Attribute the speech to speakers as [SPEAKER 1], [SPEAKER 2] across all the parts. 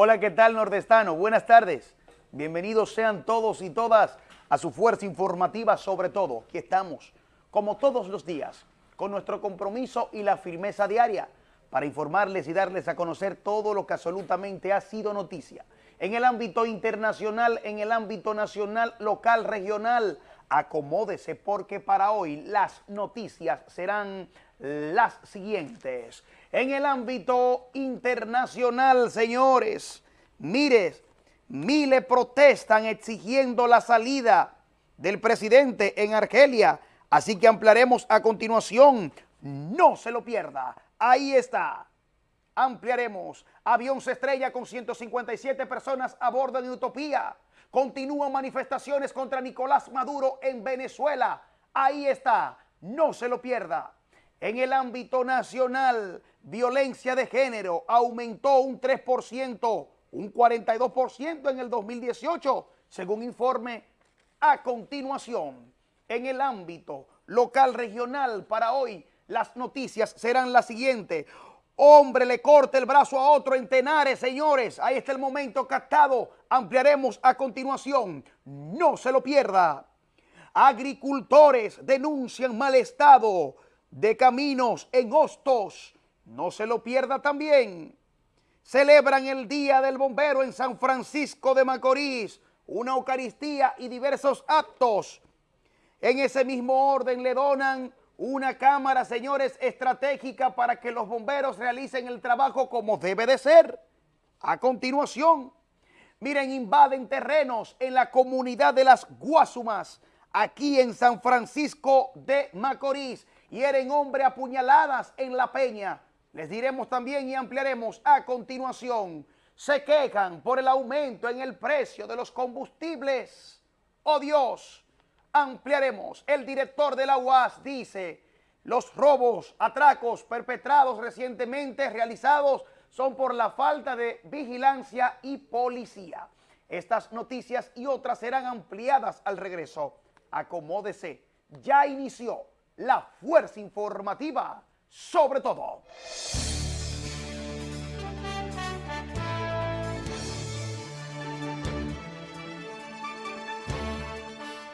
[SPEAKER 1] Hola, ¿qué tal nordestano? Buenas tardes. Bienvenidos sean todos y todas a su fuerza informativa sobre todo. Aquí estamos, como todos los días, con nuestro compromiso y la firmeza diaria para informarles y darles a conocer todo lo que absolutamente ha sido noticia. En el ámbito internacional, en el ámbito nacional, local, regional, acomódese porque para hoy las noticias serán las siguientes. En el ámbito internacional, señores, mires, miles protestan exigiendo la salida del presidente en Argelia, así que ampliaremos a continuación. No se lo pierda, ahí está. Ampliaremos. Avión se estrella con 157 personas a bordo de Utopía. Continúan manifestaciones contra Nicolás Maduro en Venezuela. Ahí está. No se lo pierda. En el ámbito nacional, violencia de género aumentó un 3%, un 42% en el 2018, según informe a continuación. En el ámbito local regional para hoy, las noticias serán las siguientes. Hombre le corta el brazo a otro en Tenares, señores. Ahí está el momento captado. Ampliaremos a continuación. No se lo pierda. Agricultores denuncian mal estado de caminos en Hostos. No se lo pierda también. Celebran el Día del Bombero en San Francisco de Macorís, una Eucaristía y diversos actos. En ese mismo orden le donan una cámara, señores, estratégica para que los bomberos realicen el trabajo como debe de ser. A continuación, miren, invaden terrenos en la comunidad de las Guasumas, aquí en San Francisco de Macorís hieren hombre a puñaladas en La Peña. Les diremos también y ampliaremos a continuación. Se quejan por el aumento en el precio de los combustibles. ¡Oh Dios! Ampliaremos. El director de la UAS dice, los robos, atracos perpetrados recientemente realizados son por la falta de vigilancia y policía. Estas noticias y otras serán ampliadas al regreso. Acomódese. Ya inició la fuerza informativa sobre todo.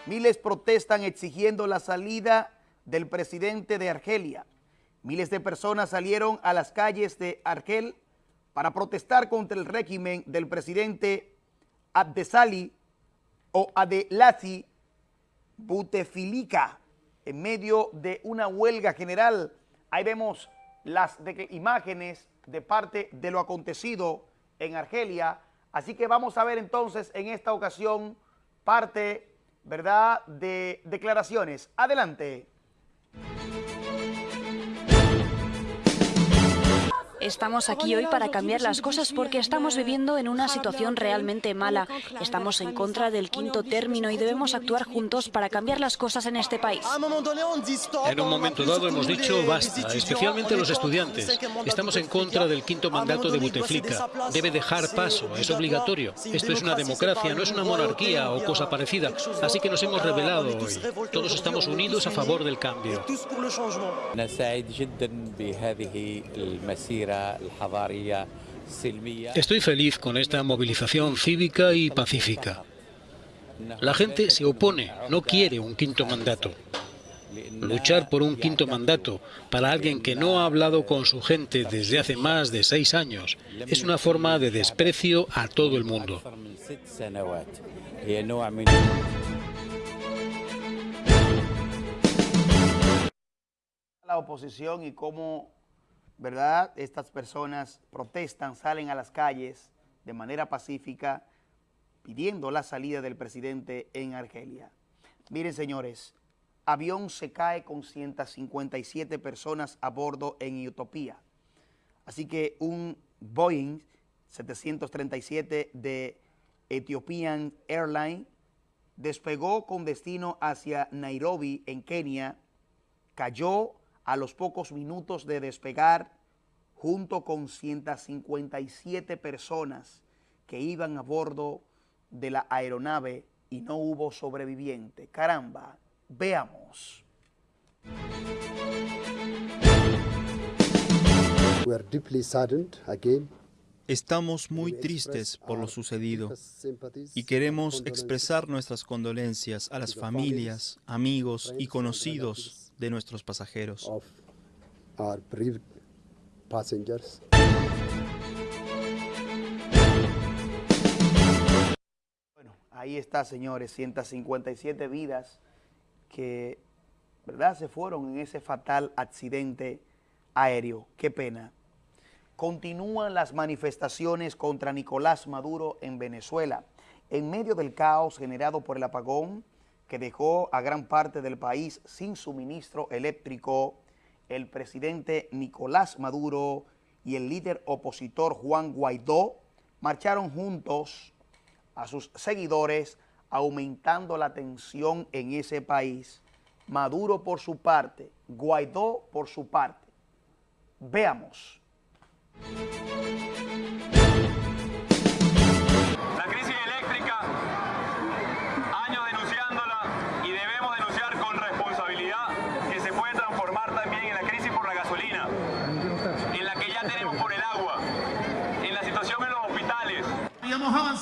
[SPEAKER 1] Miles protestan exigiendo la salida del presidente de Argelia. Miles de personas salieron a las calles de Argel para protestar contra el régimen del presidente Abdesali o Adelasi Butefilika en medio de una huelga general. Ahí vemos las imágenes de parte de lo acontecido en Argelia. Así que vamos a ver entonces en esta ocasión parte, ¿verdad?, de declaraciones. Adelante.
[SPEAKER 2] Estamos aquí hoy para cambiar las cosas porque estamos viviendo en una situación realmente mala. Estamos en contra del quinto término y debemos actuar juntos para cambiar las cosas en este país.
[SPEAKER 3] En un momento dado hemos dicho basta, especialmente los estudiantes. Estamos en contra del quinto mandato de Buteflika. Debe dejar paso, es obligatorio. Esto es una democracia, no es una monarquía o cosa parecida. Así que nos hemos rebelado hoy. Todos estamos unidos a favor del cambio. Estoy feliz con esta movilización cívica y pacífica. La gente se opone, no quiere un quinto mandato. Luchar por un quinto mandato para alguien que no ha hablado con su gente desde hace más de seis años es una forma de desprecio a todo el mundo.
[SPEAKER 1] La oposición y cómo ¿verdad? Estas personas protestan, salen a las calles de manera pacífica pidiendo la salida del presidente en Argelia. Miren, señores, avión se cae con 157 personas a bordo en Utopía. Así que un Boeing 737 de Ethiopian Airlines despegó con destino hacia Nairobi, en Kenia, cayó a los pocos minutos de despegar junto con 157 personas que iban a bordo de la aeronave y no hubo sobreviviente. Caramba, veamos.
[SPEAKER 4] We are deeply saddened again Estamos muy tristes por lo sucedido y queremos expresar nuestras condolencias a las familias, amigos y conocidos de nuestros pasajeros.
[SPEAKER 1] Bueno, ahí está, señores, 157 vidas que, ¿verdad?, se fueron en ese fatal accidente aéreo. Qué pena. Continúan las manifestaciones contra Nicolás Maduro en Venezuela. En medio del caos generado por el apagón que dejó a gran parte del país sin suministro eléctrico, el presidente Nicolás Maduro y el líder opositor Juan Guaidó marcharon juntos a sus seguidores aumentando la tensión en ese país. Maduro por su parte, Guaidó por su parte. Veamos.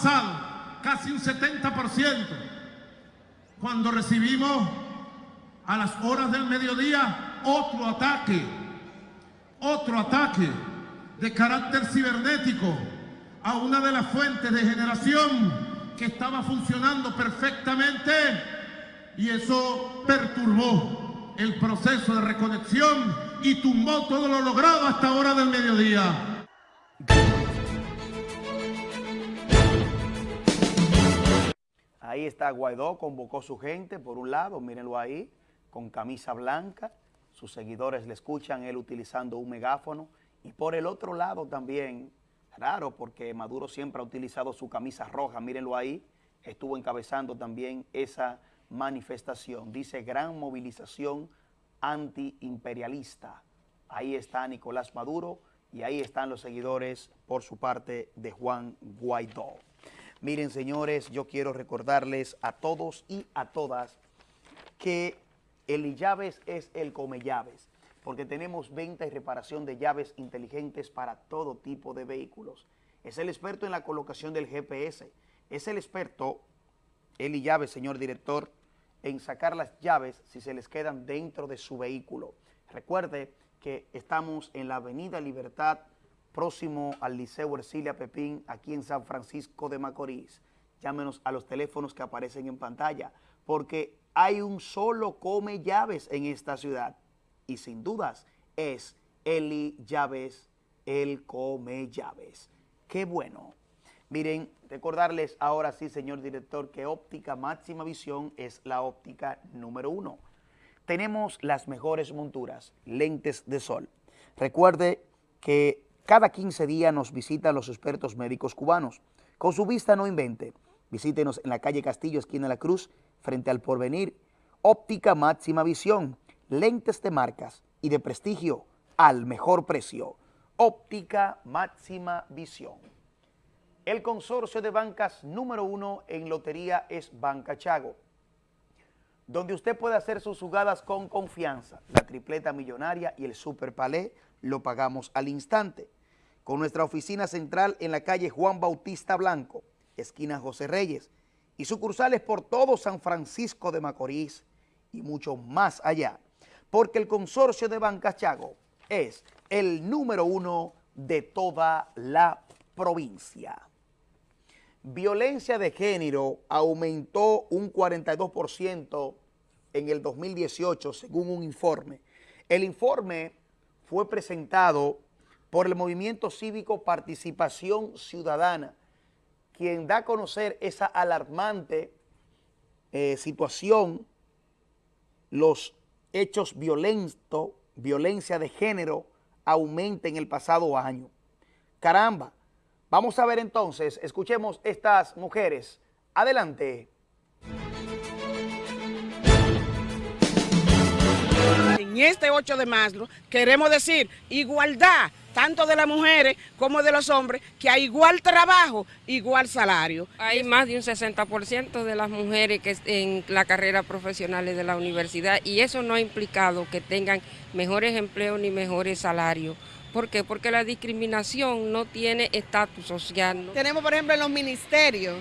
[SPEAKER 5] Casi un 70% cuando recibimos a las horas del mediodía otro ataque, otro ataque de carácter cibernético a una de las fuentes de generación que estaba funcionando perfectamente y eso perturbó el proceso de reconexión y tumbó todo lo logrado hasta hora del mediodía.
[SPEAKER 1] Ahí está Guaidó, convocó su gente, por un lado, mírenlo ahí, con camisa blanca, sus seguidores le escuchan, él utilizando un megáfono, y por el otro lado también, raro, porque Maduro siempre ha utilizado su camisa roja, mírenlo ahí, estuvo encabezando también esa manifestación, dice gran movilización antiimperialista. Ahí está Nicolás Maduro y ahí están los seguidores por su parte de Juan Guaidó. Miren, señores, yo quiero recordarles a todos y a todas que el llaves es el come llaves, porque tenemos venta y reparación de llaves inteligentes para todo tipo de vehículos. Es el experto en la colocación del GPS, es el experto, Eli Llaves, señor director, en sacar las llaves si se les quedan dentro de su vehículo. Recuerde que estamos en la Avenida Libertad, próximo al Liceo Ercilia Pepín, aquí en San Francisco de Macorís. Llámenos a los teléfonos que aparecen en pantalla, porque hay un solo come llaves en esta ciudad. Y sin dudas es Eli Llaves, el come llaves. Qué bueno. Miren, recordarles ahora sí, señor director, que óptica máxima visión es la óptica número uno. Tenemos las mejores monturas, lentes de sol. Recuerde que cada 15 días nos visitan los expertos médicos cubanos. Con su vista no invente. Visítenos en la calle Castillo, esquina de la Cruz, frente al Porvenir. Óptica máxima visión, lentes de marcas y de prestigio al mejor precio. Óptica máxima visión. El consorcio de bancas número uno en lotería es Banca Chago, donde usted puede hacer sus jugadas con confianza. La tripleta millonaria y el super palé lo pagamos al instante. Con nuestra oficina central en la calle Juan Bautista Blanco, esquina José Reyes, y sucursales por todo San Francisco de Macorís y mucho más allá, porque el consorcio de Bancas Chago es el número uno de toda la provincia. Violencia de género aumentó un 42% en el 2018, según un informe. El informe fue presentado por el Movimiento Cívico Participación Ciudadana, quien da a conocer esa alarmante eh, situación, los hechos violentos, violencia de género, aumenta en el pasado año. Caramba, vamos a ver entonces, escuchemos estas mujeres. Adelante.
[SPEAKER 6] En este 8 de marzo queremos decir igualdad, tanto de las mujeres como de los hombres, que hay igual trabajo, igual salario.
[SPEAKER 7] Hay más de un 60% de las mujeres que en la carrera profesional de la universidad y eso no ha implicado que tengan mejores empleos ni mejores salarios, ¿Por qué? Porque la discriminación no tiene estatus social.
[SPEAKER 6] Tenemos, por ejemplo, en los ministerios,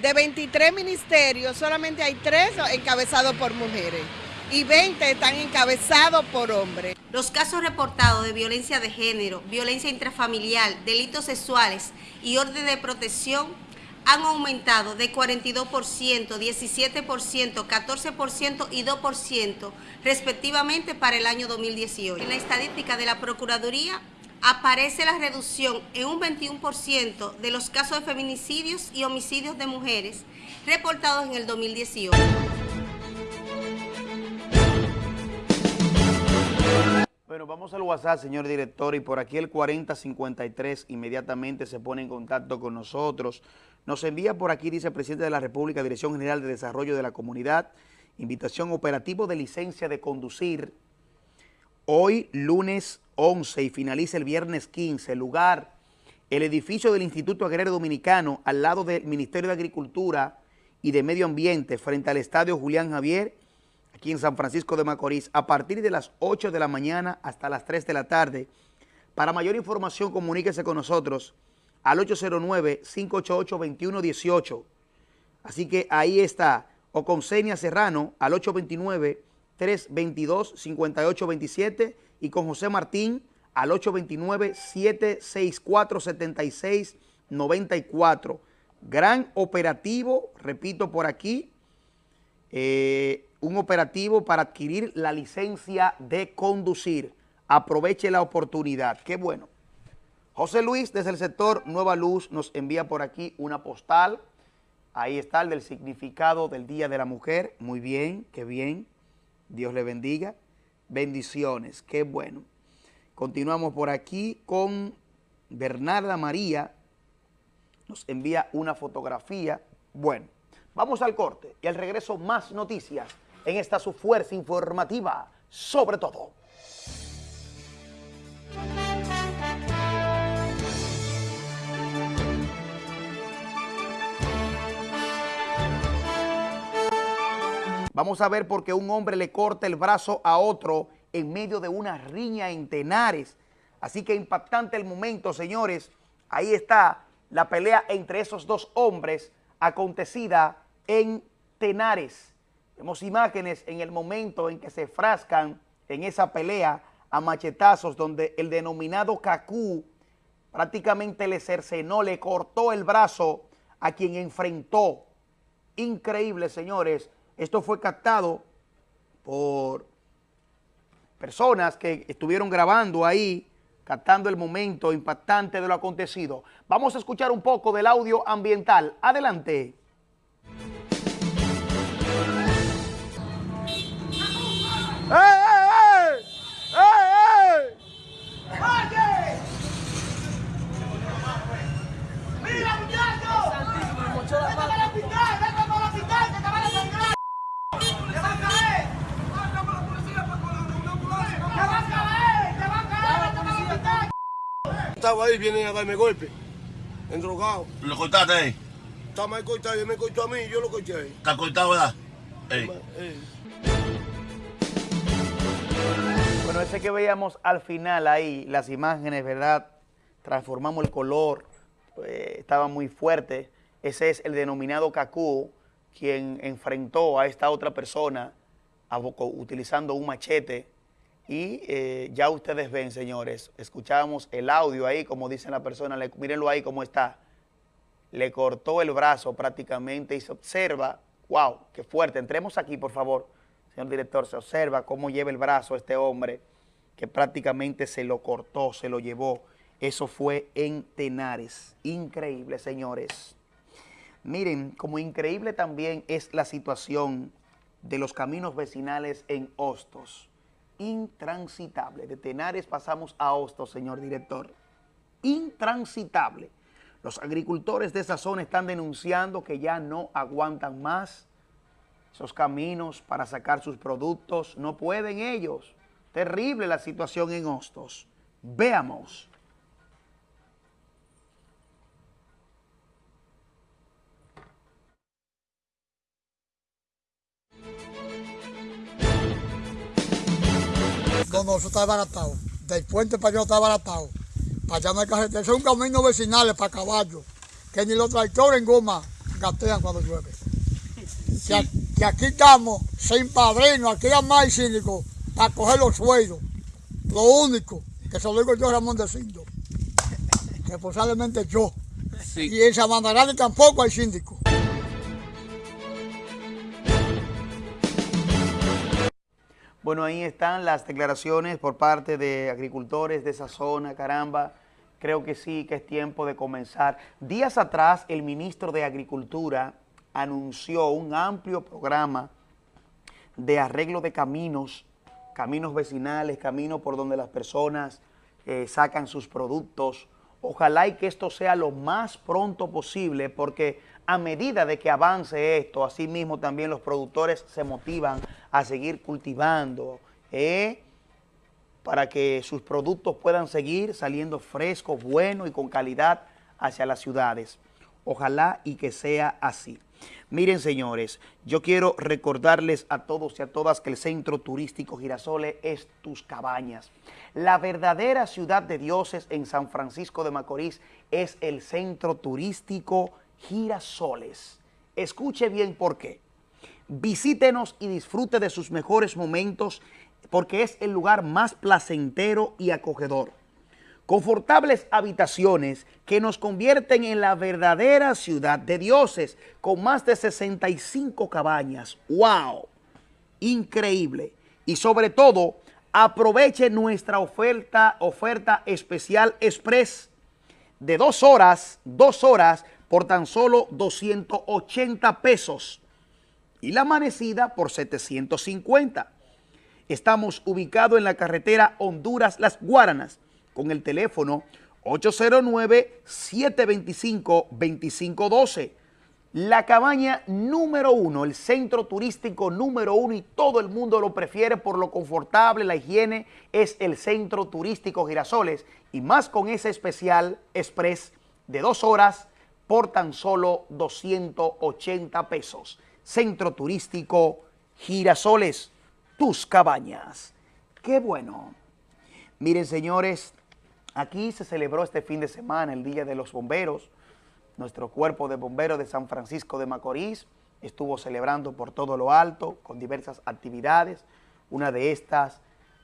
[SPEAKER 6] de 23 ministerios, solamente hay 3 encabezados por mujeres y 20 están encabezados por hombres.
[SPEAKER 8] Los casos reportados de violencia de género, violencia intrafamiliar, delitos sexuales y orden de protección han aumentado de 42%, 17%, 14% y 2% respectivamente para el año 2018. En la estadística de la Procuraduría aparece la reducción en un 21% de los casos de feminicidios y homicidios de mujeres reportados en el 2018.
[SPEAKER 1] Bueno, vamos al WhatsApp, señor director, y por aquí el 4053 inmediatamente se pone en contacto con nosotros. Nos envía por aquí, dice el presidente de la República, Dirección General de Desarrollo de la Comunidad, invitación operativo de licencia de conducir. Hoy, lunes 11 y finaliza el viernes 15, lugar, el edificio del Instituto Agrario Dominicano, al lado del Ministerio de Agricultura y de Medio Ambiente, frente al Estadio Julián Javier, aquí en San Francisco de Macorís, a partir de las 8 de la mañana hasta las 3 de la tarde. Para mayor información, comuníquese con nosotros al 809-588-2118. Así que ahí está, o con Senia Serrano al 829-322-5827 y con José Martín al 829-764-7694. Gran operativo, repito por aquí, eh, un operativo para adquirir la licencia de conducir. Aproveche la oportunidad. Qué bueno. José Luis, desde el sector Nueva Luz, nos envía por aquí una postal. Ahí está el del significado del Día de la Mujer. Muy bien, qué bien. Dios le bendiga. Bendiciones, qué bueno. Continuamos por aquí con Bernarda María. Nos envía una fotografía. Bueno, vamos al corte y al regreso más noticias en esta su fuerza informativa, sobre todo. Vamos a ver por qué un hombre le corta el brazo a otro en medio de una riña en Tenares. Así que impactante el momento, señores. Ahí está la pelea entre esos dos hombres acontecida en Tenares. Vemos imágenes en el momento en que se frascan en esa pelea a machetazos donde el denominado Cacú prácticamente le cercenó, le cortó el brazo a quien enfrentó. Increíble, señores. Esto fue captado por personas que estuvieron grabando ahí, captando el momento impactante de lo acontecido. Vamos a escuchar un poco del audio ambiental. Adelante.
[SPEAKER 9] Estaba ahí, vienen a darme golpe, endrogado.
[SPEAKER 10] ¿Lo cortaste ahí?
[SPEAKER 9] Está mal cortado, él me cortó a mí, yo lo corté ahí.
[SPEAKER 10] ¿Está cortado, verdad? Ey.
[SPEAKER 9] Ey.
[SPEAKER 1] Bueno, ese que veíamos al final ahí, las imágenes, ¿verdad? Transformamos el color, eh, estaba muy fuerte. Ese es el denominado Cacú, quien enfrentó a esta otra persona a utilizando un machete. Y eh, ya ustedes ven, señores, escuchábamos el audio ahí, como dice la persona, le- mírenlo ahí cómo está. Le cortó el brazo prácticamente y se observa, wow, qué fuerte. Entremos aquí, por favor, señor director, se observa cómo lleva el brazo este hombre, que prácticamente se lo cortó, se lo llevó. Eso fue en Tenares. Increíble, señores. Miren, como increíble también es la situación de los caminos vecinales en Hostos. Intransitable. De Tenares pasamos a Hostos, señor director. Intransitable. Los agricultores de esa zona están denunciando que ya no aguantan más esos caminos para sacar sus productos. No pueden ellos. Terrible la situación en Hostos. Veamos.
[SPEAKER 11] No, eso está desbaratado. del puente para allá está baratado. Para allá no hay carretera. Es un camino vecinal para caballos, que ni los tractores en goma gatean cuando llueve. Que, aquí estamos sin padrino, aquí hay más síndico para coger los sueldos. Lo único, que se lo digo yo Ramón de Cindo, responsablemente yo. Y en Sabandarán tampoco hay síndico.
[SPEAKER 1] Bueno, ahí están las declaraciones por parte de agricultores de esa zona, caramba. Creo que sí, que es tiempo de comenzar. Días atrás, el ministro de Agricultura anunció un amplio programa de arreglo de caminos, caminos vecinales, caminos por donde las personas eh, sacan sus productos. Ojalá y que esto sea lo más pronto posible, porque a medida de que avance esto, así mismo también los productores se motivan a seguir cultivando, ¿eh? para que sus productos puedan seguir saliendo frescos, buenos y con calidad hacia las ciudades. Ojalá y que sea así. Miren, señores, yo quiero recordarles a todos y a todas que el Centro Turístico Girasole es tus cabañas. La verdadera ciudad de dioses en San Francisco de Macorís es el Centro Turístico Girasoles. Escuche bien por qué. Visítenos y disfrute de sus mejores momentos porque es el lugar más placentero y acogedor. Confortables habitaciones que nos convierten en la verdadera ciudad de dioses con más de 65 cabañas. ¡Wow! Increíble. Y sobre todo, aproveche nuestra oferta, oferta especial express de dos horas, dos horas por tan solo 280 pesos y la amanecida por 750. Estamos ubicados en la carretera Honduras-Las Guaranas con el teléfono 809-725-2512. La cabaña número uno, el centro turístico número uno y todo el mundo lo prefiere por lo confortable, la higiene, es el centro turístico Girasoles y más con ese especial express de dos horas por tan solo 280 pesos. Centro turístico Girasoles, tus cabañas. Qué bueno. Miren, señores, aquí se celebró este fin de semana el Día de los Bomberos. Nuestro cuerpo de bomberos de San Francisco de Macorís estuvo celebrando por todo lo alto con diversas actividades. Una de estas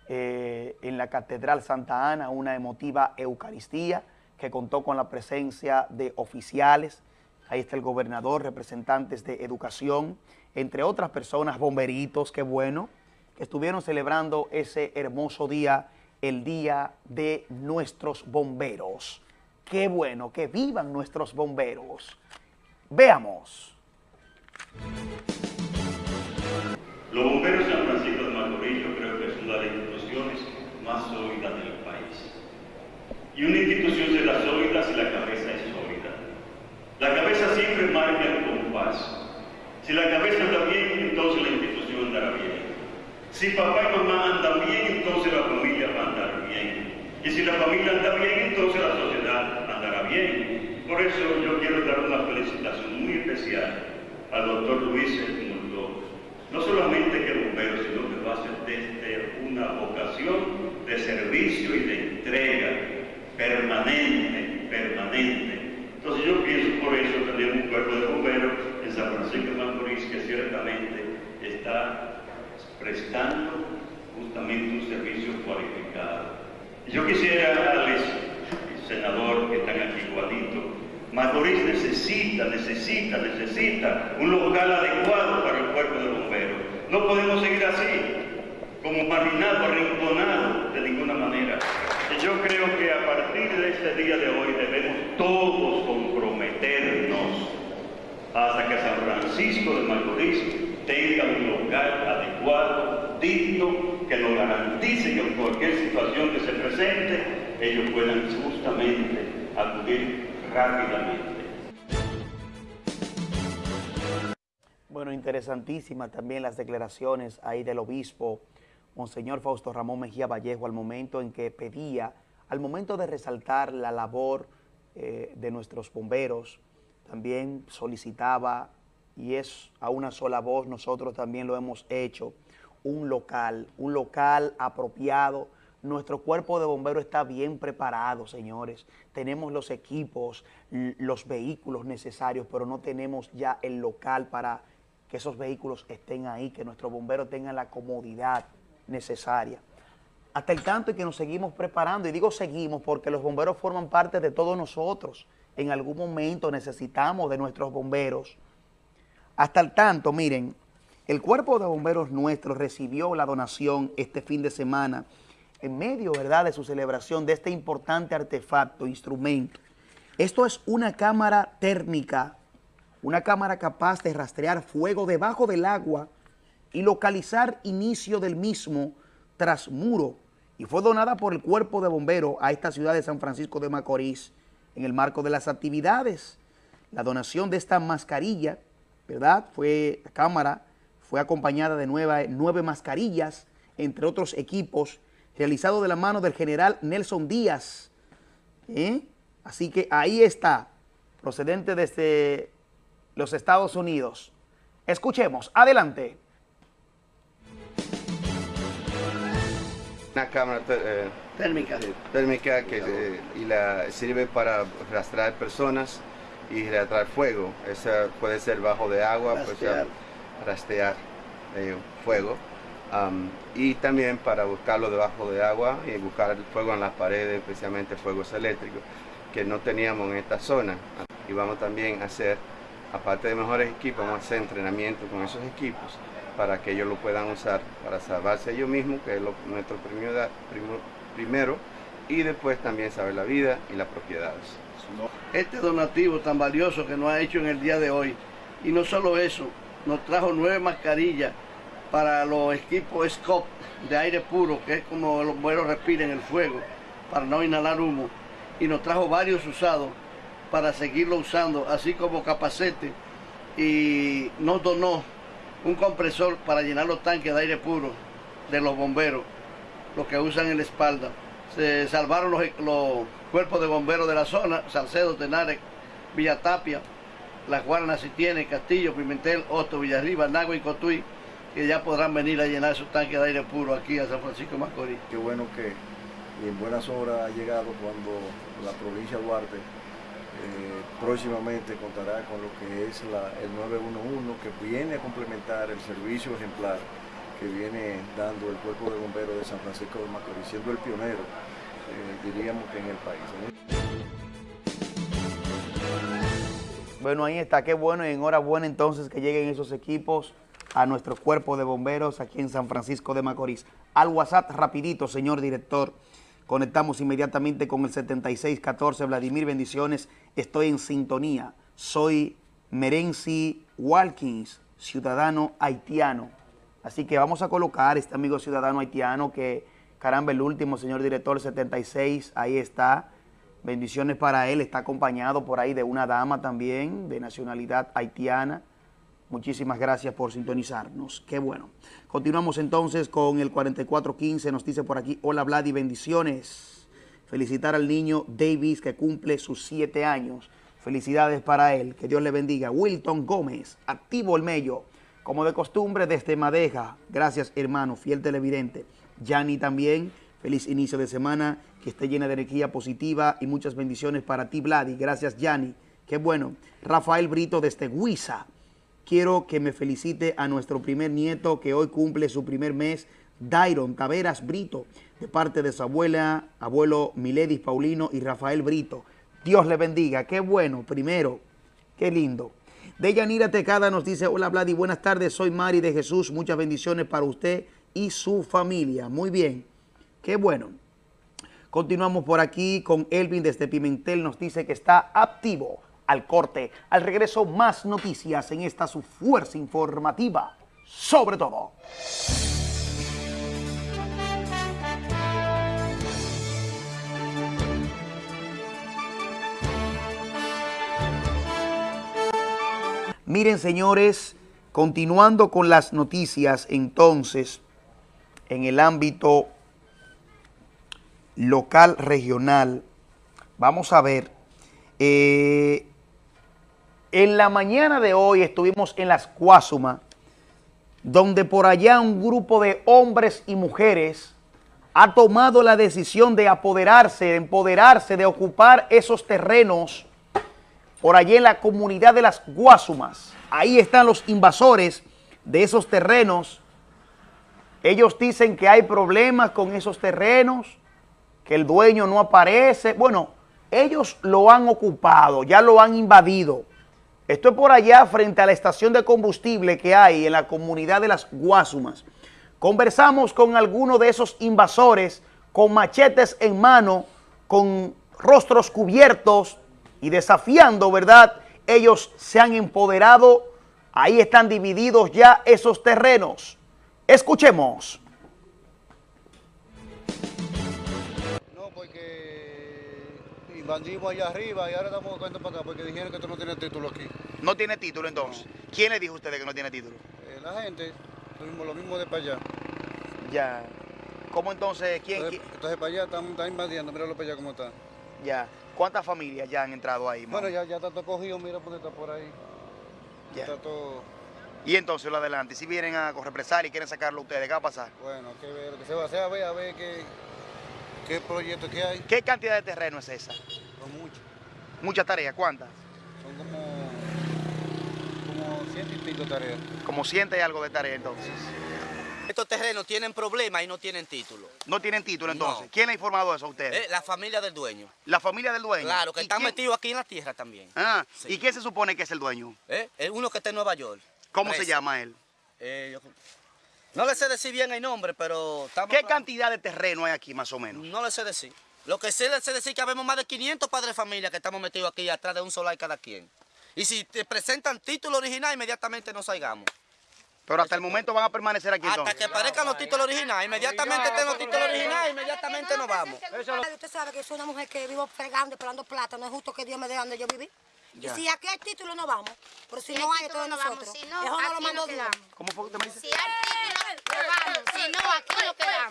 [SPEAKER 1] eh, en la Catedral Santa Ana, una emotiva Eucaristía que contó con la presencia de oficiales. Ahí está el gobernador, representantes de educación, entre otras personas, bomberitos, qué bueno, que estuvieron celebrando ese hermoso día, el Día de nuestros bomberos. Qué bueno, que vivan nuestros bomberos. Veamos.
[SPEAKER 12] Los bomberos de San Francisco de Macorís creo que es una de las instituciones más sólidas del país. Y una institución será sólida si la cabeza es sólida. La cabeza marca el compás. Si la cabeza anda bien, entonces la institución andará bien. Si papá y mamá andan bien, entonces la familia va a andar bien. Y si la familia anda bien, entonces la sociedad andará bien. Por eso yo quiero dar una felicitación muy especial al doctor Luis Edmundo. No solamente que bombero, sino que lo hace desde una vocación de servicio y de entrega permanente. Entonces yo pienso por eso tenemos un cuerpo de bomberos en San Francisco de Está prestando justamente un servicio cualificado. Yo quisiera darles, senador que están aquí igualito, Macorís necesita, necesita, necesita un local adecuado para el cuerpo de bomberos. No podemos seguir así, como marginado, arrinconado, de ninguna manera. Yo creo que a partir de este día de hoy debemos todos comprometernos hasta que San Francisco de Macorís tenga un local adecuado, digno, que lo garantice que en cualquier situación que se presente, ellos puedan justamente acudir rápidamente.
[SPEAKER 1] Bueno, interesantísimas también las declaraciones ahí del obispo Monseñor Fausto Ramón Mejía Vallejo al momento en que pedía, al momento de resaltar la labor eh, de nuestros bomberos, también solicitaba, y es a una sola voz, nosotros también lo hemos hecho, un local, un local apropiado nuestro cuerpo de bomberos está bien preparado, señores. Tenemos los equipos, los vehículos necesarios, pero no tenemos ya el local para que esos vehículos estén ahí, que nuestros bomberos tengan la comodidad necesaria. Hasta el tanto y que nos seguimos preparando, y digo seguimos porque los bomberos forman parte de todos nosotros. En algún momento necesitamos de nuestros bomberos. Hasta el tanto, miren, el cuerpo de bomberos nuestro recibió la donación este fin de semana en medio, ¿verdad?, de su celebración de este importante artefacto, instrumento. Esto es una cámara térmica, una cámara capaz de rastrear fuego debajo del agua y localizar inicio del mismo tras muro y fue donada por el Cuerpo de Bomberos a esta ciudad de San Francisco de Macorís en el marco de las actividades. La donación de esta mascarilla, ¿verdad?, fue, la cámara fue acompañada de nueve, mascarillas, entre otros equipos realizado de la mano del general Nelson Díaz. ¿eh? Así que ahí está, procedente desde los Estados Unidos. Escuchemos, adelante.
[SPEAKER 13] Una cámara eh, térmica, térmica que eh, y la, sirve para rastrear personas y rastrear fuego. Esa puede ser bajo de agua, puede ser rastrear fuego y también para buscarlo debajo de agua y buscar fuego en las paredes, especialmente fuegos eléctricos, que no teníamos en esta zona. Y vamos también a hacer, aparte de mejores equipos, vamos a hacer entrenamiento con esos equipos para que ellos lo puedan usar para salvarse ellos mismos, que es nuestro primero, primero, y después también saber la vida y las propiedades.
[SPEAKER 14] Este donativo tan valioso que nos ha hecho en el día de hoy, y no solo eso, nos trajo nueve mascarillas para los equipos SCOP de aire puro, que es como los bomberos respiren el fuego, para no inhalar humo. Y nos trajo varios usados para seguirlo usando, así como capacete. Y nos donó un compresor para llenar los tanques de aire puro de los bomberos, los que usan en la espalda. Se salvaron los, cuerpos de bomberos de la zona, Salcedo, Tenares, Villatapia, Las Guaranas, tiene Castillo, Pimentel, Osto, Villarriba, Nagua y Cotuí que ya podrán venir a llenar sus tanques de aire puro aquí a San Francisco Macorís.
[SPEAKER 15] Qué bueno que en buenas horas ha llegado cuando la provincia de Duarte próximamente contará con lo que es el 911 que viene a complementar el servicio ejemplar que viene dando el Cuerpo de Bomberos de San Francisco de Macorís, siendo el pionero, eh, diríamos que en el país.
[SPEAKER 1] Bueno, ahí está, qué bueno y enhorabuena entonces que lleguen esos equipos a nuestro cuerpo de bomberos aquí en San Francisco de Macorís. Al WhatsApp rapidito, señor director. Conectamos inmediatamente con el 7614. Vladimir, bendiciones. Estoy en sintonía. Soy Merenzi Walkins, ciudadano haitiano. Así que vamos a colocar este amigo ciudadano haitiano que, caramba, el último, señor director, 76, ahí está. Bendiciones para él. Está acompañado por ahí de una dama también de nacionalidad haitiana. Muchísimas gracias por sintonizarnos. Qué bueno. Continuamos entonces con el 4415. Nos dice por aquí, hola Vladi, bendiciones. Felicitar al niño Davis que cumple sus siete años. Felicidades para él. Que Dios le bendiga. Wilton Gómez, activo el mello. Como de costumbre desde Madeja. Gracias hermano, fiel televidente. Yanni también. Feliz inicio de semana. Que esté llena de energía positiva y muchas bendiciones para ti, Vladi. Gracias, Yanni. Qué bueno. Rafael Brito desde Huiza quiero que me felicite a nuestro primer nieto que hoy cumple su primer mes, Dairon Taveras Brito, de parte de su abuela, abuelo Miledis Paulino y Rafael Brito. Dios le bendiga, qué bueno, primero, qué lindo. Deyanira Tecada nos dice, hola Vladi, buenas tardes, soy Mari de Jesús, muchas bendiciones para usted y su familia. Muy bien, qué bueno. Continuamos por aquí con Elvin desde Pimentel, nos dice que está activo al corte. Al regreso, más noticias en esta su fuerza informativa, sobre todo. Miren, señores, continuando con las noticias, entonces, en el ámbito local, regional, vamos a ver eh, en la mañana de hoy estuvimos en las Cuásuma, donde por allá un grupo de hombres y mujeres ha tomado la decisión de apoderarse, de empoderarse, de ocupar esos terrenos por allí en la comunidad de las Guasumas. Ahí están los invasores de esos terrenos. Ellos dicen que hay problemas con esos terrenos, que el dueño no aparece. Bueno, ellos lo han ocupado, ya lo han invadido. Esto es por allá frente a la estación de combustible que hay en la comunidad de las Guasumas. Conversamos con algunos de esos invasores con machetes en mano, con rostros cubiertos y desafiando, ¿verdad? Ellos se han empoderado, ahí están divididos ya esos terrenos. Escuchemos.
[SPEAKER 16] Porque invadimos allá arriba y ahora estamos buscando para acá porque dijeron que tú no tienes título aquí.
[SPEAKER 1] No tiene título entonces. ¿Quién le dijo a ustedes que no tiene título?
[SPEAKER 16] Eh, la gente, tuvimos lo mismo de para allá.
[SPEAKER 1] Ya. ¿Cómo entonces? ¿Quién?
[SPEAKER 16] Entonces, entonces para allá están, están invadiendo, míralo para allá cómo está.
[SPEAKER 1] Ya. ¿Cuántas familias ya han entrado ahí?
[SPEAKER 16] Bueno, ya, ya está todo cogido, mira por está por ahí.
[SPEAKER 1] Ya.
[SPEAKER 16] Está todo...
[SPEAKER 1] Y entonces lo adelante. Si vienen a represar y quieren sacarlo ustedes, ¿qué va a pasar?
[SPEAKER 16] Bueno, que ver lo que se va a hacer, a ver, a ver qué, qué proyecto que hay.
[SPEAKER 1] ¿Qué cantidad de terreno es esa?
[SPEAKER 16] Son muchos.
[SPEAKER 1] ¿Muchas tareas? ¿Cuántas?
[SPEAKER 16] Son como, como ciento y pico tareas.
[SPEAKER 1] Como ciento y algo de tareas entonces.
[SPEAKER 17] Estos terrenos tienen problemas y no tienen título.
[SPEAKER 1] No tienen título entonces.
[SPEAKER 17] No.
[SPEAKER 1] ¿Quién le ha informado eso a ustedes?
[SPEAKER 17] Eh, la familia del dueño.
[SPEAKER 1] La familia del dueño.
[SPEAKER 17] Claro, que
[SPEAKER 1] ¿Y
[SPEAKER 17] están
[SPEAKER 1] quién-
[SPEAKER 17] metidos aquí en la tierra también.
[SPEAKER 1] Ah,
[SPEAKER 17] Sí.
[SPEAKER 1] ¿y quién se supone que es el dueño?
[SPEAKER 17] Eh, Es uno que está en Nueva York.
[SPEAKER 1] ¿Cómo se llama él?
[SPEAKER 17] Eh, yo- no le sé decir bien el nombre, pero estamos...
[SPEAKER 1] ¿Qué cantidad de terreno hay aquí más o menos?
[SPEAKER 17] No le sé decir. Lo que sé decir es que habemos más de 500 padres de familia que estamos metidos aquí atrás de un solar cada quien. Y si te presentan título original, inmediatamente nos salgamos.
[SPEAKER 1] Pero hasta el momento van a permanecer aquí
[SPEAKER 17] Hasta
[SPEAKER 1] entonces.
[SPEAKER 17] que aparezcan los títulos originales, inmediatamente tengo títulos originales, inmediatamente nos vamos.
[SPEAKER 18] Usted sabe que soy una mujer que vivo fregando, esperando plata. No es justo que Dios me dé donde yo viví.
[SPEAKER 8] Ya.
[SPEAKER 18] Y si aquí hay título, no vamos. Pero si
[SPEAKER 8] Si
[SPEAKER 18] no
[SPEAKER 8] hay
[SPEAKER 18] entonces
[SPEAKER 8] no vamos.
[SPEAKER 18] nosotros.
[SPEAKER 8] Si no,
[SPEAKER 18] Eso no lo
[SPEAKER 8] nos
[SPEAKER 18] Dios.
[SPEAKER 1] ¿Cómo fue que dice?
[SPEAKER 8] Si hay título, vamos. Si no, aquí nos quedamos.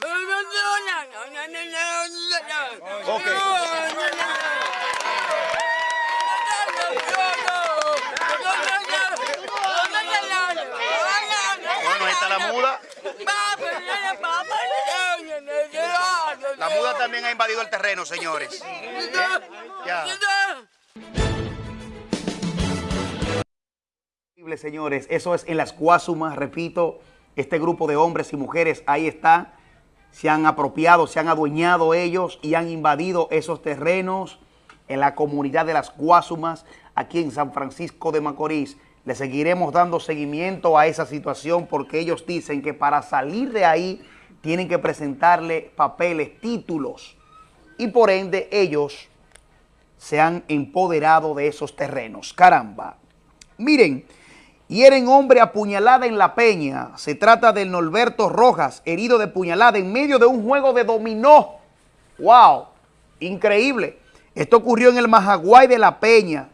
[SPEAKER 1] Bueno, ahí está la muda. La muda también ha invadido el terreno, señores. ¿Eh? Ya. Señores, eso es en las Guasumas, repito, este grupo de hombres y mujeres ahí está, se han apropiado, se han adueñado ellos y han invadido esos terrenos en la comunidad de las Guasumas, aquí en San Francisco de Macorís. Le seguiremos dando seguimiento a esa situación porque ellos dicen que para salir de ahí tienen que presentarle papeles, títulos y por ende ellos se han empoderado de esos terrenos. Caramba. Miren, hieren hombre a puñalada en La Peña. Se trata del Norberto Rojas, herido de puñalada en medio de un juego de dominó. ¡Wow! Increíble. Esto ocurrió en el Majaguay de La Peña.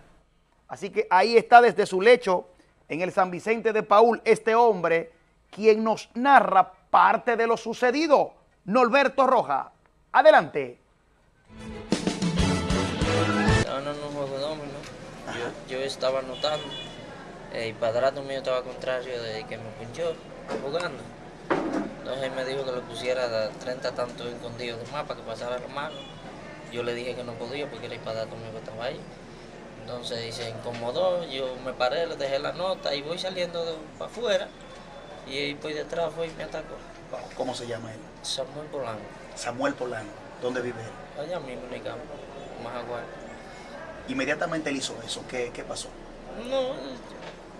[SPEAKER 1] Así que ahí está desde su lecho, en el San Vicente de Paul, este hombre, quien nos narra parte de lo sucedido. Norberto Rojas. Adelante.
[SPEAKER 19] Yo, yo estaba anotando. El padrato mío estaba contrario de que me pinchó jugando. Entonces él me dijo que le pusiera de 30 tantos escondidos de para que pasara la mano. Yo le dije que no podía porque el padrato mío estaba ahí. Entonces se incomodó, yo me paré, le dejé la nota y voy saliendo para afuera. Y él por detrás fue y me atacó.
[SPEAKER 1] ¿Cómo se llama él?
[SPEAKER 19] Samuel Polanco.
[SPEAKER 1] Samuel Polano. ¿Dónde vive él?
[SPEAKER 19] Allá mismo en el campo, Majaguay.
[SPEAKER 1] Inmediatamente él hizo eso. ¿Qué, qué pasó?
[SPEAKER 19] No,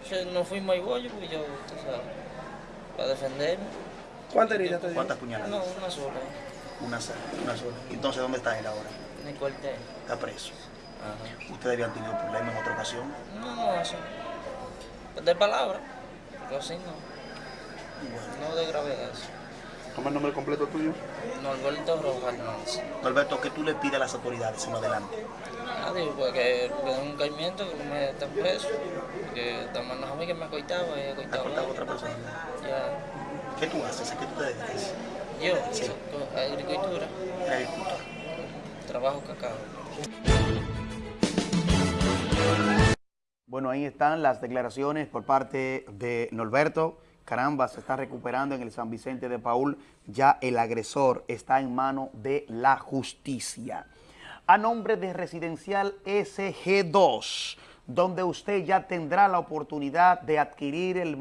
[SPEAKER 19] yo- nos fuimos a bollo porque yo, tú sabes, para defenderme.
[SPEAKER 1] ¿Cuántas heridas te dio? ¿Cuántas puñaladas?
[SPEAKER 19] No, una sola,
[SPEAKER 1] Una, sola, una sola. Entonces, ¿dónde está él ahora?
[SPEAKER 19] en el cuartel.
[SPEAKER 1] Está preso.
[SPEAKER 19] Ajá.
[SPEAKER 1] ¿Ustedes habían tenido problemas en otra ocasión?
[SPEAKER 19] No, no, eso. De palabra, pero así no. No de gravedad. eso.
[SPEAKER 1] ¿Cómo es el nombre completo tuyo?
[SPEAKER 19] Norberto Rojas Hernández.
[SPEAKER 1] Norberto, ¿qué tú le pides a las autoridades en adelante?
[SPEAKER 19] Nadie, porque le den un caimiento, que no me estén preso. Porque estamos a mí que me acoitaba y acoitaba a otra
[SPEAKER 1] persona.
[SPEAKER 19] Ya.
[SPEAKER 1] ¿Qué tú haces? ¿A qué tú te dedicas?
[SPEAKER 19] Yo,
[SPEAKER 1] Sí.
[SPEAKER 19] agricultura,
[SPEAKER 1] Agricultor.
[SPEAKER 19] trabajo cacao.
[SPEAKER 1] Bueno, ahí están las declaraciones por parte de Norberto, caramba, se está recuperando en el San Vicente de Paul, ya el agresor está en mano de la justicia. A nombre de Residencial SG2, donde usted ya tendrá la oportunidad de adquirir el,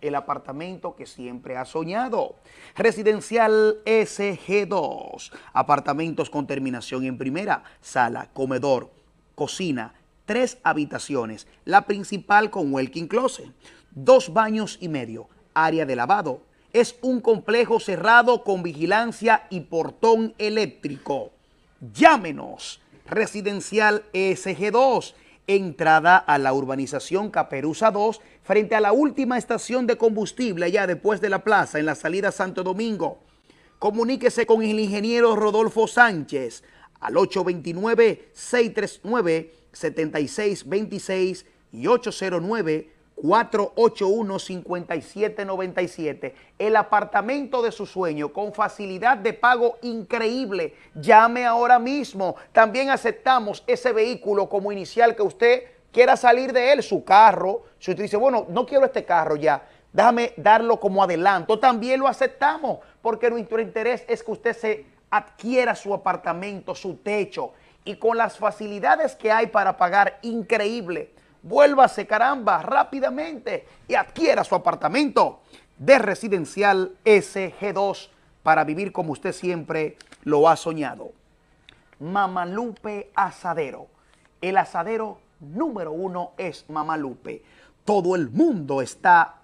[SPEAKER 1] el apartamento que siempre ha soñado. Residencial SG2, apartamentos con terminación en primera, sala, comedor, cocina, tres habitaciones, la principal con walking closet, dos baños y medio, área de lavado. Es un complejo cerrado con vigilancia y portón eléctrico. Llámenos, Residencial SG2, entrada a la urbanización Caperuza 2, frente a la última estación de combustible allá después de la plaza, en la salida Santo Domingo. Comuníquese con el ingeniero Rodolfo Sánchez al 829-639-7626 y 809 481-5797. El apartamento de su sueño con facilidad de pago increíble. Llame ahora mismo. También aceptamos ese vehículo como inicial que usted quiera salir de él, su carro. Si usted dice, bueno, no quiero este carro ya, déjame darlo como adelanto. También lo aceptamos porque nuestro interés es que usted se adquiera su apartamento, su techo y con las facilidades que hay para pagar increíble vuélvase caramba rápidamente y adquiera su apartamento de residencial SG2 para vivir como usted siempre lo ha soñado. Mamalupe Asadero. El asadero número uno es Mamalupe. Todo el mundo está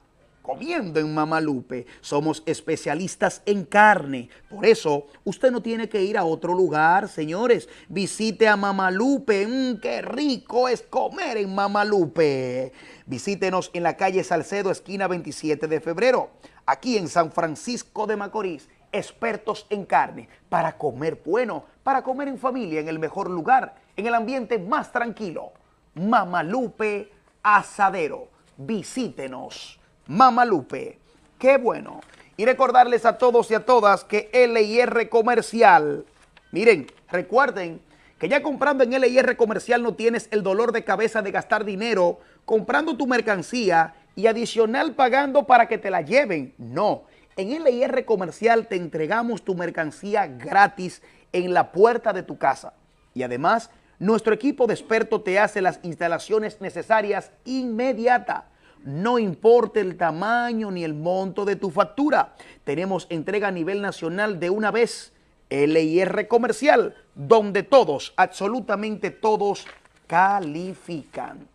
[SPEAKER 1] comiendo en Mamalupe. Somos especialistas en carne. Por eso, usted no tiene que ir a otro lugar, señores. Visite a Mamalupe. Mm, ¡Qué rico es comer en Mamalupe! Visítenos en la calle Salcedo, esquina 27 de febrero. Aquí en San Francisco de Macorís. Expertos en carne. Para comer bueno. Para comer en familia, en el mejor lugar. En el ambiente más tranquilo. Mamalupe Asadero. Visítenos. Mamalupe. Qué bueno. Y recordarles a todos y a todas que LIR Comercial, miren, recuerden que ya comprando en LIR Comercial no tienes el dolor de cabeza de gastar dinero comprando tu mercancía y adicional pagando para que te la lleven. No, en LIR Comercial te entregamos tu mercancía gratis en la puerta de tu casa. Y además, nuestro equipo de expertos te hace las instalaciones necesarias inmediata no importa el tamaño ni el monto de tu factura. Tenemos entrega a nivel nacional de una vez, LIR Comercial, donde todos, absolutamente todos, califican.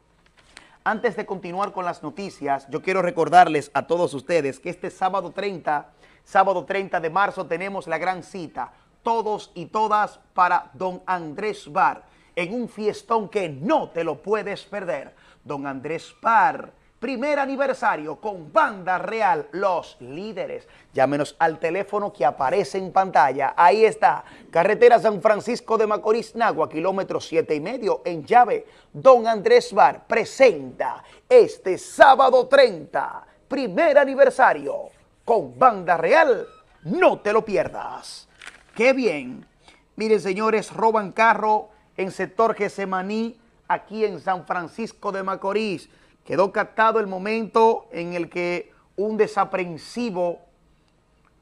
[SPEAKER 1] Antes de continuar con las noticias, yo quiero recordarles a todos ustedes que este sábado 30, sábado 30 de marzo, tenemos la gran cita, todos y todas para Don Andrés Bar, en un fiestón que no te lo puedes perder. Don Andrés Bar, primer aniversario con Banda Real, los líderes. Llámenos al teléfono que aparece en pantalla. Ahí está, carretera San Francisco de Macorís, Nagua, kilómetro siete y medio, en llave. Don Andrés Bar presenta este sábado 30, primer aniversario con Banda Real. No te lo pierdas. ¡Qué bien! Miren, señores, roban carro en sector Gesemaní, aquí en San Francisco de Macorís. Quedó captado el momento en el que un desaprensivo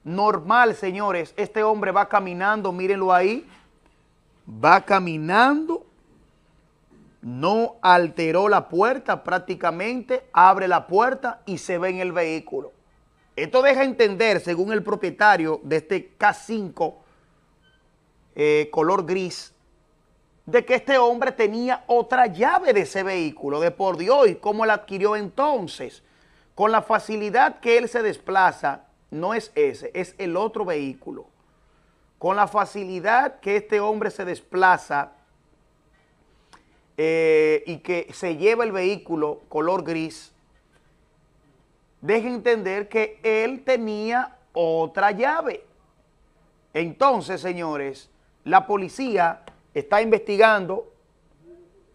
[SPEAKER 1] normal, señores, este hombre va caminando, mírenlo ahí, va caminando, no alteró la puerta prácticamente, abre la puerta y se ve en el vehículo. Esto deja entender, según el propietario de este K5 eh, color gris, de que este hombre tenía otra llave de ese vehículo, de por Dios, y cómo la adquirió entonces. Con la facilidad que él se desplaza, no es ese, es el otro vehículo. Con la facilidad que este hombre se desplaza eh, y que se lleva el vehículo color gris, deja entender que él tenía otra llave. Entonces, señores, la policía está investigando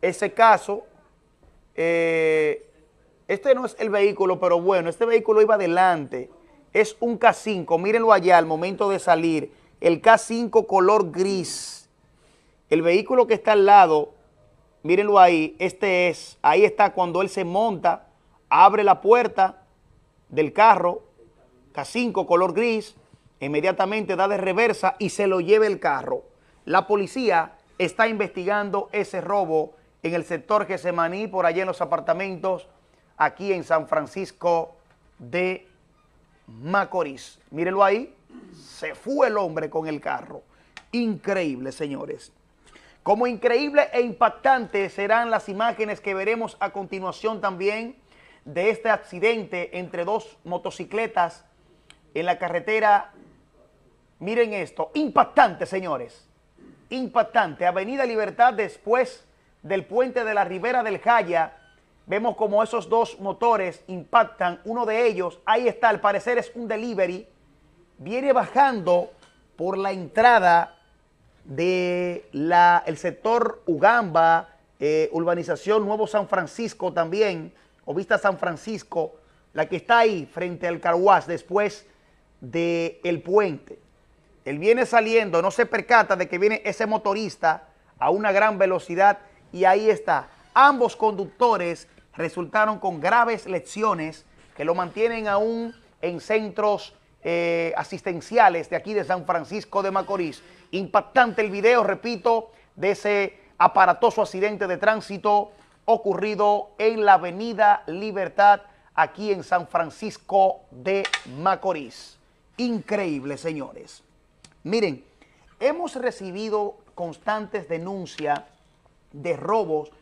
[SPEAKER 1] ese caso. Eh, este no es el vehículo, pero bueno, este vehículo iba adelante. Es un K5, mírenlo allá al momento de salir. El K5 color gris. El vehículo que está al lado, mírenlo ahí, este es, ahí está cuando él se monta, abre la puerta del carro K5 color gris, inmediatamente da de reversa y se lo lleva el carro. La policía está investigando ese robo en el sector Gesemaní, por allá en los apartamentos, aquí en San Francisco de Macorís. Mírenlo ahí, se fue el hombre con el carro. Increíble, señores. Como increíble e impactante serán las imágenes que veremos a continuación también de este accidente entre dos motocicletas en la carretera. Miren esto, impactante, señores. Impactante. Avenida Libertad después del puente de la Ribera del Jaya. Vemos como esos dos motores impactan. Uno de ellos, ahí está, al parecer es un delivery. Viene bajando por la entrada del el sector Ugamba, eh, urbanización Nuevo San Francisco también, o Vista San Francisco, la que está ahí frente al Carhuaz después del el puente. Él viene saliendo, no se percata de que viene ese motorista a una gran velocidad y ahí está. Ambos conductores resultaron con graves lecciones que lo mantienen aún en centros eh, asistenciales de aquí de San Francisco de Macorís. Impactante el video, repito, de ese aparatoso accidente de tránsito ocurrido en la avenida Libertad aquí en San Francisco de Macorís. Increíble, señores. Miren, hemos recibido constantes denuncias de robos,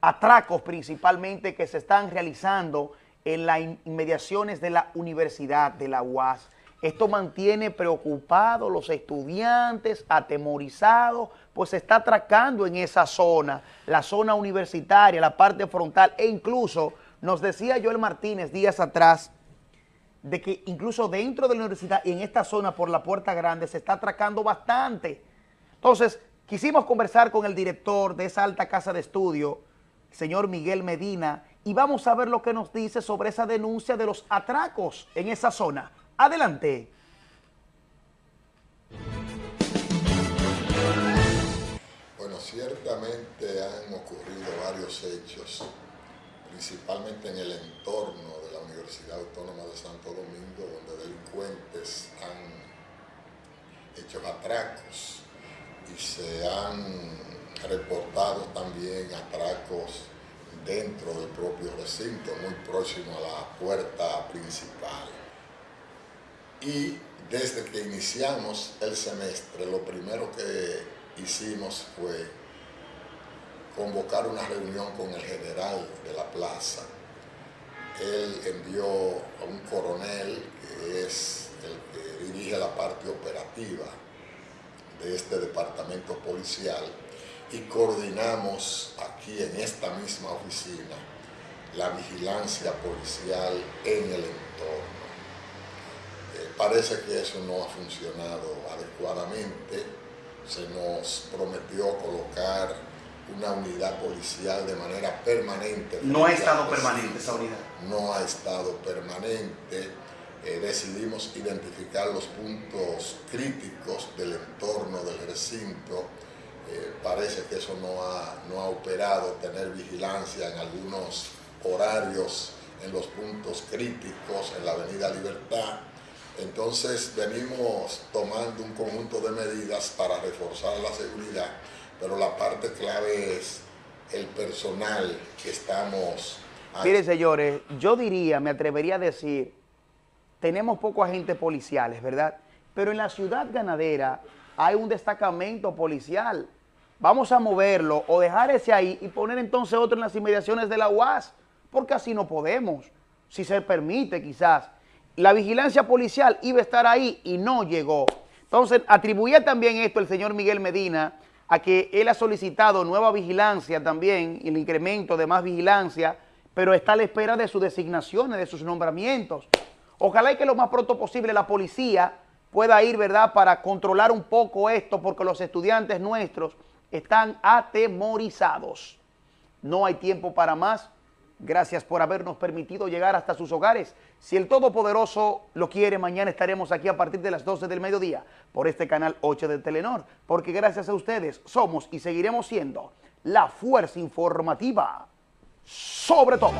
[SPEAKER 1] atracos principalmente que se están realizando en las inmediaciones de la Universidad de la UAS. Esto mantiene preocupados los estudiantes, atemorizados, pues se está atracando en esa zona, la zona universitaria, la parte frontal, e incluso nos decía Joel Martínez días atrás, de que incluso dentro de la universidad y en esta zona por la Puerta Grande se está atracando bastante. Entonces, quisimos conversar con el director de esa alta casa de estudio, señor Miguel Medina, y vamos a ver lo que nos dice sobre esa denuncia de los atracos en esa zona. Adelante.
[SPEAKER 20] Bueno, ciertamente han ocurrido varios hechos, principalmente en el entorno de la Universidad Autónoma de Santo Domingo, donde delincuentes han hecho atracos y se han reportado también atracos dentro del propio recinto, muy próximo a la puerta principal. Y desde que iniciamos el semestre, lo primero que hicimos fue convocar una reunión con el general de la plaza. Él envió a un coronel que es el que dirige la parte operativa de este departamento policial y coordinamos aquí en esta misma oficina la vigilancia policial en el entorno. Eh, parece que eso no ha funcionado adecuadamente. Se nos prometió colocar una unidad policial de manera permanente.
[SPEAKER 1] No ha estado permanente esa unidad.
[SPEAKER 20] No ha estado permanente. Eh, decidimos identificar los puntos críticos del entorno del recinto. Eh, parece que eso no ha, no ha operado, tener vigilancia en algunos horarios en los puntos críticos en la Avenida Libertad entonces venimos tomando un conjunto de medidas para reforzar la seguridad, pero la parte clave es el personal que estamos...
[SPEAKER 1] Mire, señores, yo diría, me atrevería a decir, tenemos pocos agentes policiales, ¿verdad? Pero en la ciudad ganadera hay un destacamento policial. Vamos a moverlo o dejar ese ahí y poner entonces otro en las inmediaciones de la UAS, porque así no podemos, si se permite quizás la vigilancia policial iba a estar ahí y no llegó. Entonces, atribuía también esto el señor Miguel Medina a que él ha solicitado nueva vigilancia también, el incremento de más vigilancia, pero está a la espera de sus designaciones, de sus nombramientos. Ojalá y que lo más pronto posible la policía pueda ir, ¿verdad?, para controlar un poco esto, porque los estudiantes nuestros están atemorizados. No hay tiempo para más. Gracias por habernos permitido llegar hasta sus hogares. Si el Todopoderoso lo quiere, mañana estaremos aquí a partir de las 12 del mediodía por este canal 8 de Telenor, porque gracias a ustedes somos y seguiremos siendo la fuerza informativa sobre todo.